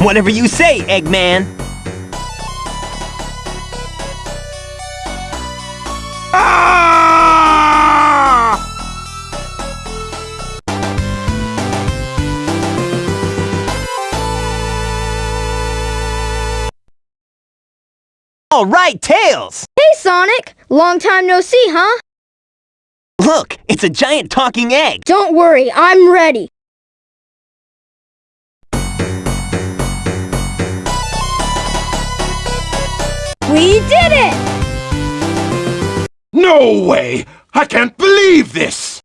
Whatever you say, Eggman. Ah! All right, Tails! Hey, Sonic! Long time no see, huh? Look, it's a giant talking egg. Don't worry, I'm ready. We did it! No way! I can't believe this!